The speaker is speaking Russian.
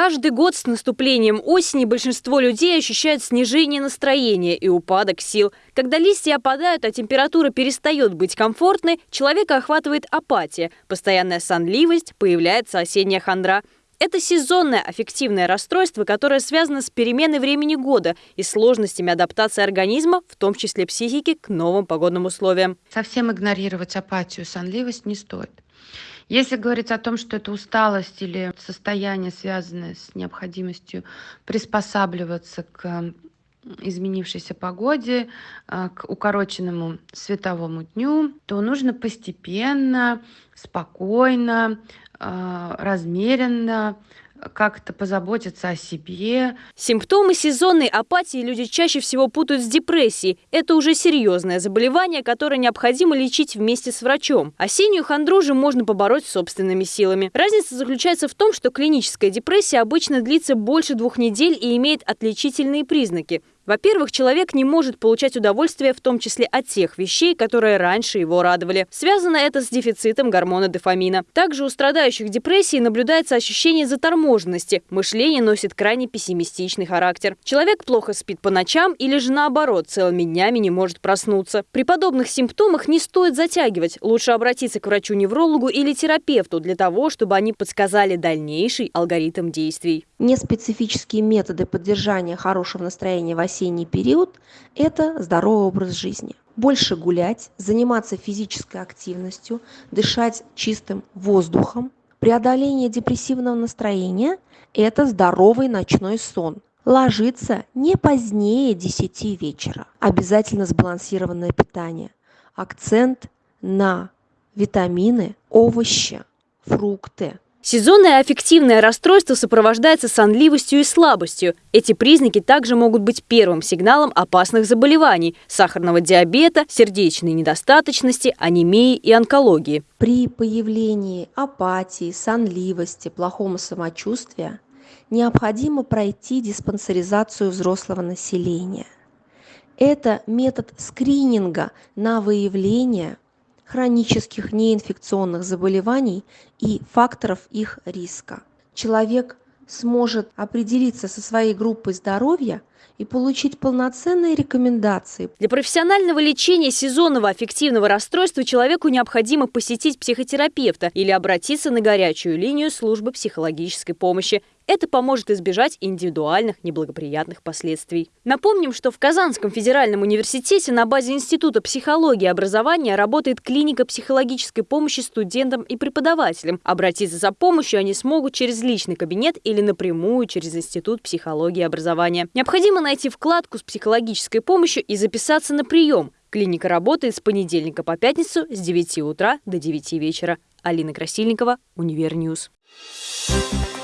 Каждый год с наступлением осени большинство людей ощущают снижение настроения и упадок сил. Когда листья опадают, а температура перестает быть комфортной, человека охватывает апатия, постоянная сонливость, появляется осенняя хандра. Это сезонное аффективное расстройство, которое связано с переменой времени года и сложностями адаптации организма, в том числе психики, к новым погодным условиям. Совсем игнорировать апатию, сонливость не стоит. Если говорить о том, что это усталость или состояние, связанное с необходимостью приспосабливаться к изменившейся погоде, а, к укороченному световому дню, то нужно постепенно, спокойно, размеренно как-то позаботиться о себе. Симптомы сезонной апатии люди чаще всего путают с депрессией. Это уже серьезное заболевание, которое необходимо лечить вместе с врачом. Осеннюю хандру же можно побороть собственными силами. Разница заключается в том, что клиническая депрессия обычно длится больше двух недель и имеет отличительные признаки – во-первых, человек не может получать удовольствие в том числе от тех вещей, которые раньше его радовали. Связано это с дефицитом гормона дофамина. Также у страдающих депрессией наблюдается ощущение заторможенности. Мышление носит крайне пессимистичный характер. Человек плохо спит по ночам или же наоборот целыми днями не может проснуться. При подобных симптомах не стоит затягивать. Лучше обратиться к врачу-неврологу или терапевту для того, чтобы они подсказали дальнейший алгоритм действий. Неспецифические методы поддержания хорошего настроения в осенний период – это здоровый образ жизни. Больше гулять, заниматься физической активностью, дышать чистым воздухом. Преодоление депрессивного настроения – это здоровый ночной сон. Ложиться не позднее 10 вечера. Обязательно сбалансированное питание. Акцент на витамины, овощи, фрукты, Сезонное аффективное расстройство сопровождается сонливостью и слабостью. Эти признаки также могут быть первым сигналом опасных заболеваний – сахарного диабета, сердечной недостаточности, анемии и онкологии. При появлении апатии, сонливости, плохого самочувствия необходимо пройти диспансеризацию взрослого населения. Это метод скрининга на выявление хронических неинфекционных заболеваний и факторов их риска. Человек сможет определиться со своей группой здоровья и получить полноценные рекомендации. Для профессионального лечения сезонного аффективного расстройства человеку необходимо посетить психотерапевта или обратиться на горячую линию службы психологической помощи это поможет избежать индивидуальных неблагоприятных последствий. Напомним, что в Казанском федеральном университете на базе Института психологии и образования работает клиника психологической помощи студентам и преподавателям. Обратиться за помощью они смогут через личный кабинет или напрямую через Институт психологии и образования. Необходимо найти вкладку с психологической помощью и записаться на прием. Клиника работает с понедельника по пятницу с 9 утра до 9 вечера. Алина Красильникова, Универньюз. Thank you